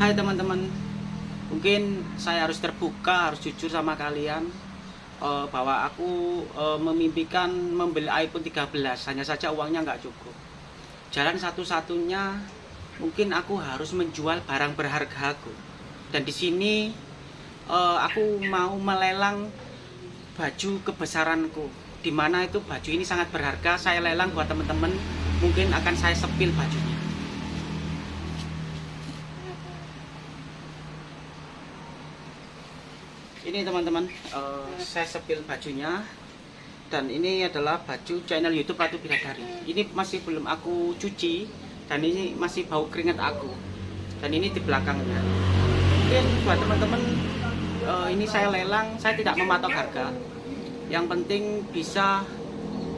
Hai teman-teman. Mungkin saya harus terbuka, harus jujur sama kalian. Eh, Bahwa aku eh, memimpikan membeli iPhone 13 Hanya saja uangnya nggak cukup. Jalan satu-satunya Mungkin aku harus menjual barang berharga aku Dan di sini eh, aku mau melelang baju kebesaranku. Di mana itu baju ini sangat berharga Saya lelang buat teman-teman. Mungkin akan saya sepil bajunya ini teman-teman eh, saya sepil bajunya. Dan ini adalah baju channel YouTube Ratu Bidadari. Ini masih belum aku cuci dan ini masih bau keringat aku. Dan ini di belakangnya. Mungkin buat teman-teman eh, ini saya lelang saya tidak mematok harga. Yang penting bisa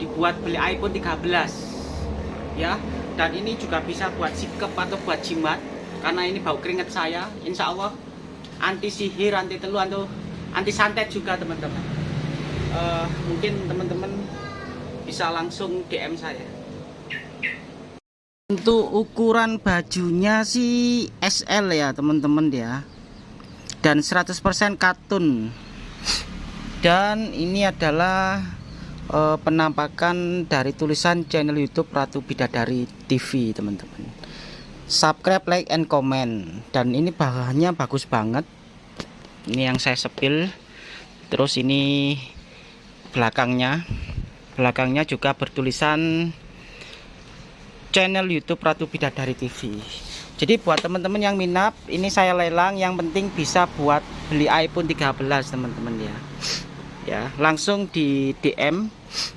dibuat beli iPhone 13 ya. Dan ini juga bisa buat sikap atau buat jimat karena ini bau keringat saya. Insya Allah anti sihir anti telu anti anti santet juga teman-teman. Uh, mungkin teman-teman bisa langsung DM saya. Untuk ukuran bajunya sih SL ya teman-teman ya. Dan 100% katun. Dan ini adalah uh, penampakan dari tulisan channel YouTube Ratu Bidadari TV teman-teman. Subscribe like and comment. Dan ini bahannya bagus banget ini yang saya sepil. Terus ini belakangnya. Belakangnya juga bertulisan channel YouTube Ratu Bidadari TV jadi buat teman-teman yang minat ini saya lelang. Yang penting bisa buat beli iPhone 13 teman-teman ya. Ya langsung di DM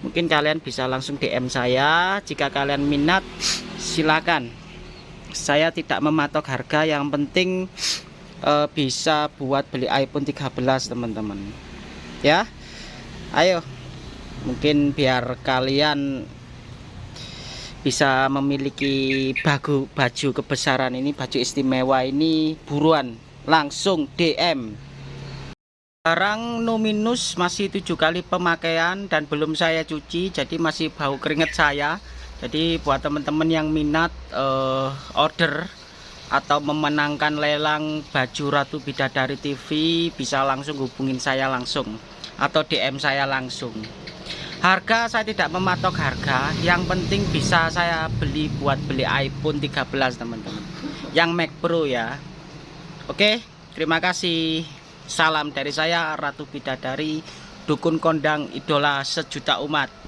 mungkin kalian bisa langsung DM saya. Jika kalian minat silakan. Saya tidak mematok harga. Yang penting uh, bisa buat beli iPhone 13 teman-teman. Ya ayo. Mungkin biar kalian bisa memiliki baju baju kebesaran ini baju istimewa ini buruan. Langsung DM barang no minus masih tujuh kali pemakaian dan belum saya cuci jadi masih bau keringet saya. Jadi buat teman-teman yang minat uh, order atau memenangkan lelang baju Ratu Bidadari TV bisa langsung hubungin saya langsung atau DM saya langsung. Harga saya tidak mematok harga yang penting bisa saya beli buat beli iPhone 13 teman-teman. Yang Mac Pro ya. Oke terima kasih. Salam dari saya Ratu Bidadari dukun kondang idola sejuta umat